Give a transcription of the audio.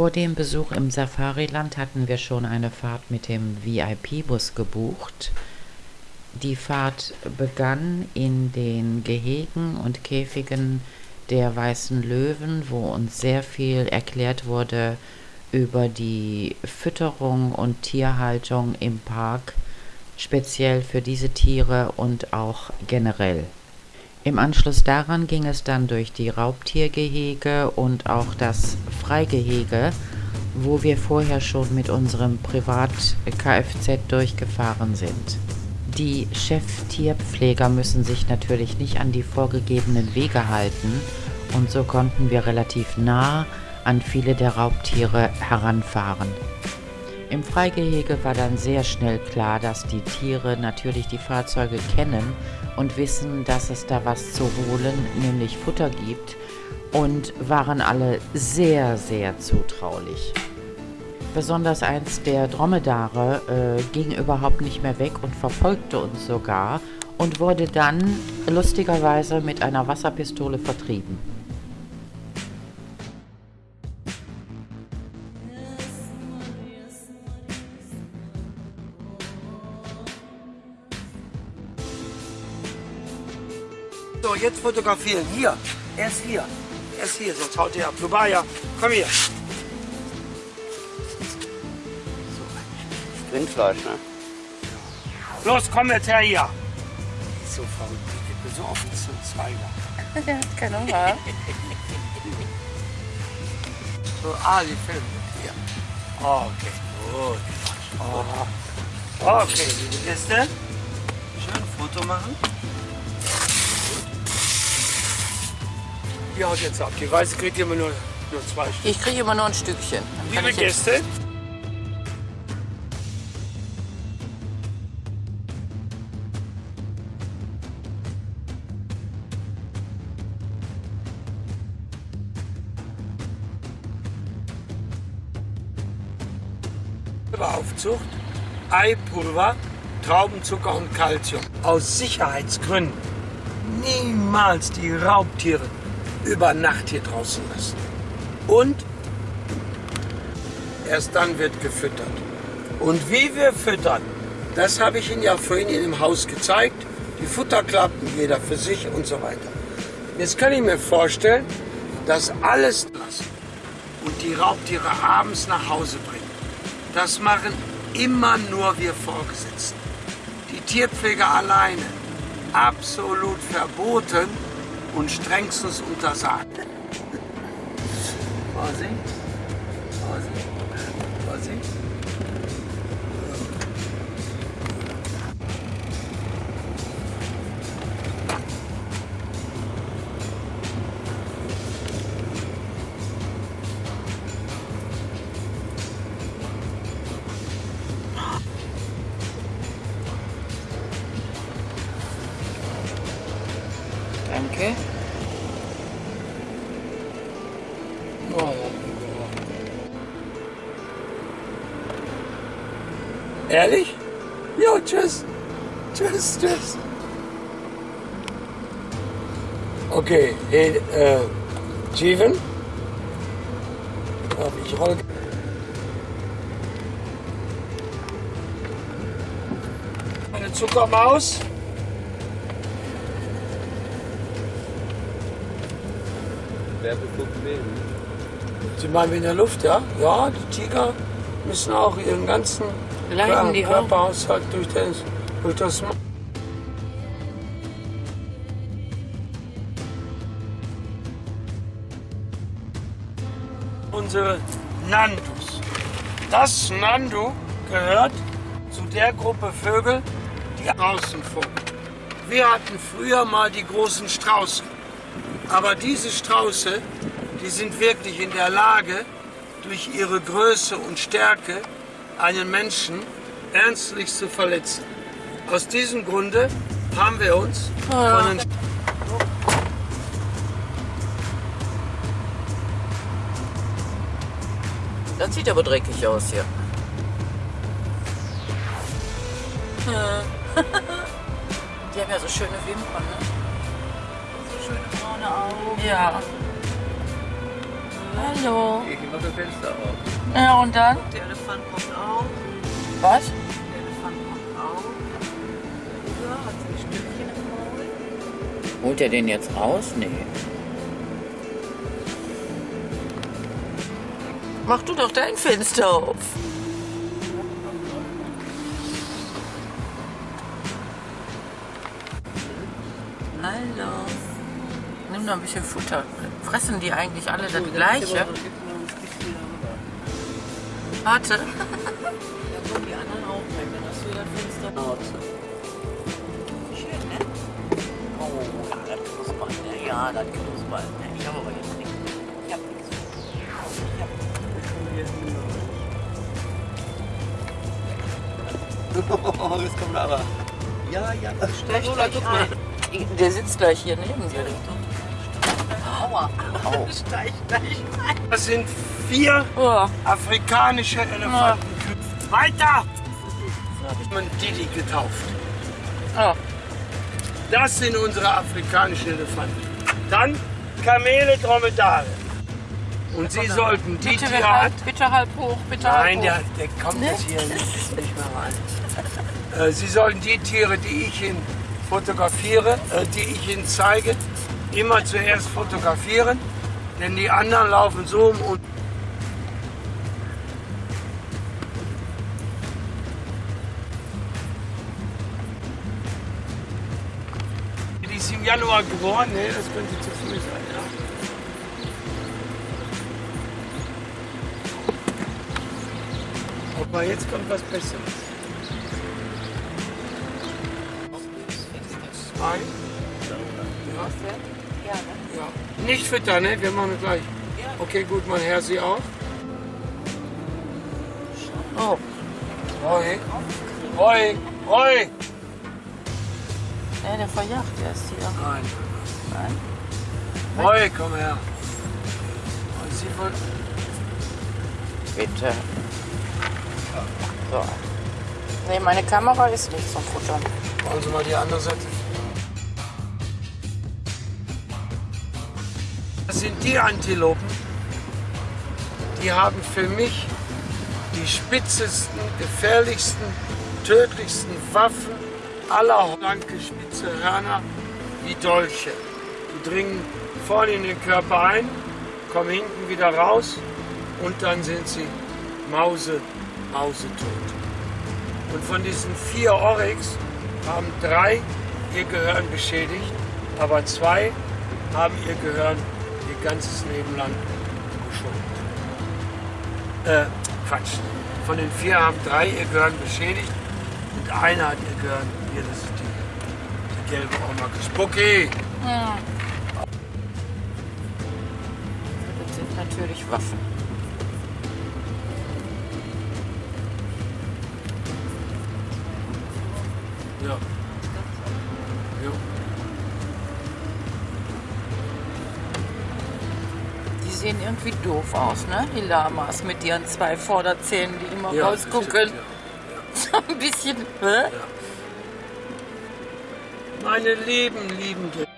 Vor dem Besuch im Safariland hatten wir schon eine Fahrt mit dem VIP-Bus gebucht. Die Fahrt begann in den Gehegen und Käfigen der weißen Löwen, wo uns sehr viel erklärt wurde über die Fütterung und Tierhaltung im Park, speziell für diese Tiere und auch generell. Im Anschluss daran ging es dann durch die Raubtiergehege und auch das Freigehege, wo wir vorher schon mit unserem Privat-Kfz durchgefahren sind. Die Cheftierpfleger müssen sich natürlich nicht an die vorgegebenen Wege halten und so konnten wir relativ nah an viele der Raubtiere heranfahren. Im Freigehege war dann sehr schnell klar, dass die Tiere natürlich die Fahrzeuge kennen und wissen, dass es da was zu holen, nämlich Futter gibt und waren alle sehr, sehr zutraulich. Besonders eins der Dromedare äh, ging überhaupt nicht mehr weg und verfolgte uns sogar und wurde dann lustigerweise mit einer Wasserpistole vertrieben. So, jetzt fotografieren. Hier. Er ist hier. Er ist hier, sonst haut er ab. Lubaya, komm hier. Rindfleisch, ne? Los, komm jetzt her hier. So verrückt. Ich bin so oft zum Zweiger. Der hat keinen Hunger. So, ah, die Filme mit dir. Okay, gut. Oh. Okay, liebe Gäste. Schön Foto machen. Die haut jetzt ab. Die Weiße kriegt immer nur, nur zwei Stück. Ich kriege immer nur ein Stückchen. Liebe Gäste. Aufzucht, Eipulver, Traubenzucker und Kalzium. Aus Sicherheitsgründen niemals die Raubtiere über Nacht hier draußen lassen. Und erst dann wird gefüttert. Und wie wir füttern, das habe ich Ihnen ja vorhin in dem Haus gezeigt. Die Futterklappen, jeder für sich und so weiter. Jetzt kann ich mir vorstellen, dass alles lassen und die Raubtiere abends nach Hause bringen. Das machen immer nur wir Vorgesetzten. Die Tierpfleger alleine. Absolut verboten und strengstens untersagt. Vorsicht. Vorsicht. Vorsicht. Danke. Ehrlich? Jo, tschüss. Tschüss, tschüss. Okay, äh? Darf ich roll. Eine Zuckermaus. Werbepunkt wählen. Sie meinen in der Luft, ja? Ja, die Tiger müssen auch ihren ganzen Leiden die? Körperhaushalt durch, den, durch das Unsere Nandus. Das Nandu gehört zu der Gruppe Vögel, die draußen vogeln. Wir hatten früher mal die großen Strauße. Aber diese Strauße, die sind wirklich in der Lage, durch ihre Größe und Stärke einen Menschen ernstlich zu verletzen. Aus diesem Grunde haben wir uns von den Das sieht aber dreckig aus hier. Die haben ja so schöne Wimpern, ne? Braune Augen. Ja. Hallo. Ich mach das Fenster auf. Ja, und dann? Der Elefant kommt auch. Was? Der Elefant kommt auch. Ja, hat ein Stückchen im Maul. Holt er den jetzt raus? Nee. Mach du doch dein Fenster auf. Noch ein bisschen Futter. Fressen die eigentlich alle das gleiche? Warte. Da die anderen auch rein, dann hast du das Fenster laut. Schön, ne? Oh, das knuspert, ne? Ja, das knuspert. Ne? Ich habe aber jetzt nichts. Ich hab nichts. Ich hab Oh, jetzt kommt aber. Ja, ja. Steig gleich ein. Der sitzt gleich hier neben dir. Aua. Au. Steig ein. Das sind vier Oh, afrikanische Elefanten. Weiter! Man Didi getauft. oh. Das sind unsere afrikanischen Elefanten. Dann Kamele, Dromedare. Und Sie sollten die Bitte, Tierart... halb, bitte halb hoch, bitte Nein, halb der, hoch. der kommt jetzt hier nicht, nicht mehr rein. Äh, Sie sollten die Tiere, die ich Ihnen fotografiere, äh, die ich Ihnen zeige, immer zuerst fotografieren, denn die anderen laufen so um und Die ist im Januar geboren, nee, das könnte zu früh sein, ja. Aber jetzt kommt was Besseres. Zwei. Ja. Ja. Nicht füttern, ne? Wir machen gleich. Okay, gut, mein Herr, Sie auch. Oh, Roy. Roy. Roy. ja, der verjagt erst hier. Nein. Nein. Roy, komm her. Und Sie wollen... Bitte. So. Nee, meine Kamera ist nicht zum Futtern. Wollen Sie mal die andere Seite? Das sind die Antilopen, die haben für mich die spitzesten, gefährlichsten, tödlichsten Waffen aller blanke spitze Hörner wie Dolche. Die dringen vorne in den Körper ein, kommen hinten wieder raus und dann sind sie Mause, mausetot. Und von diesen vier Oryx haben drei ihr Gehirn beschädigt, aber zwei haben ihr Gehirn ihr ganzes Leben lang geschont. Äh, Quatsch. Von den vier haben drei ihr Gehirn beschädigt und einer hat ihr Gehirn, hier, das ist die, die gelbe Oma, Spucki. Das sind natürlich Waffen. Ja. Ja. Sehen irgendwie doof aus, ne? Die Lamas mit ihren zwei Vorderzähnen, die immer Ja, rausgucken. So ein bisschen. Hä? Meine lieben, lieben.